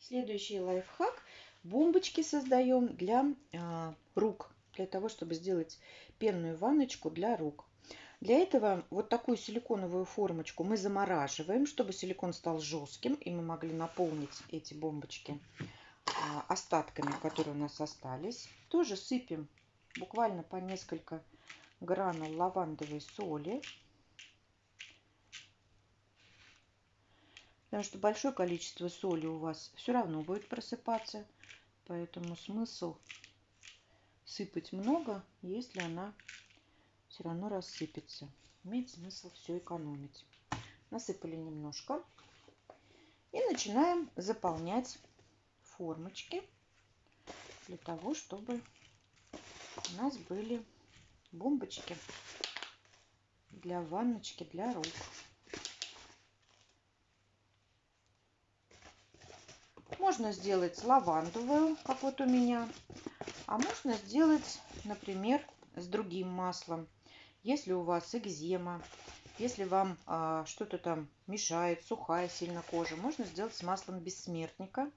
Следующий лайфхак. Бомбочки создаем для а, рук, для того, чтобы сделать пенную ванночку для рук. Для этого вот такую силиконовую формочку мы замораживаем, чтобы силикон стал жестким, и мы могли наполнить эти бомбочки а, остатками, которые у нас остались. Тоже сыпем буквально по несколько гранул лавандовой соли. Потому что большое количество соли у вас все равно будет просыпаться. Поэтому смысл сыпать много, если она все равно рассыпется. Имеет смысл все экономить. Насыпали немножко. И начинаем заполнять формочки для того, чтобы у нас были бомбочки для ванночки для рук. Можно сделать лавандовую, как вот у меня. А можно сделать, например, с другим маслом. Если у вас экзема, если вам а, что-то там мешает, сухая сильно кожа, можно сделать с маслом бессмертника,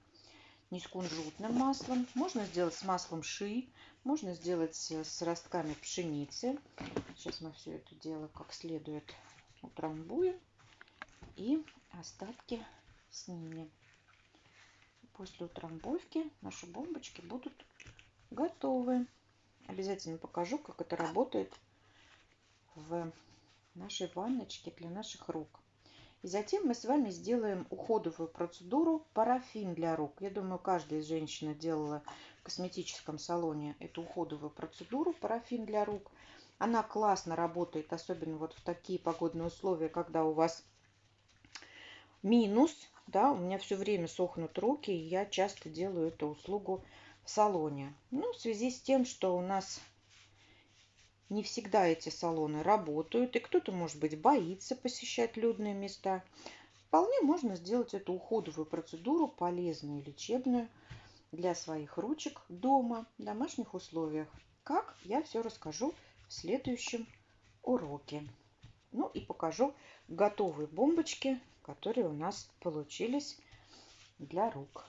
не с кунжутным маслом. Можно сделать с маслом ши, можно сделать с ростками пшеницы. Сейчас мы все это дело как следует утрамбуем и остатки снимем. После утрамбовки наши бомбочки будут готовы. Обязательно покажу, как это работает в нашей ванночке для наших рук. И затем мы с вами сделаем уходовую процедуру парафин для рук. Я думаю, каждая из женщин делала в косметическом салоне эту уходовую процедуру парафин для рук. Она классно работает, особенно вот в такие погодные условия, когда у вас минус, да, у меня все время сохнут руки, и я часто делаю эту услугу в салоне. Ну, в связи с тем, что у нас не всегда эти салоны работают, и кто-то, может быть, боится посещать людные места, вполне можно сделать эту уходовую процедуру, полезную, лечебную, для своих ручек дома, в домашних условиях. Как, я все расскажу в следующем уроке. Ну и покажу готовые бомбочки, которые у нас получились для рук.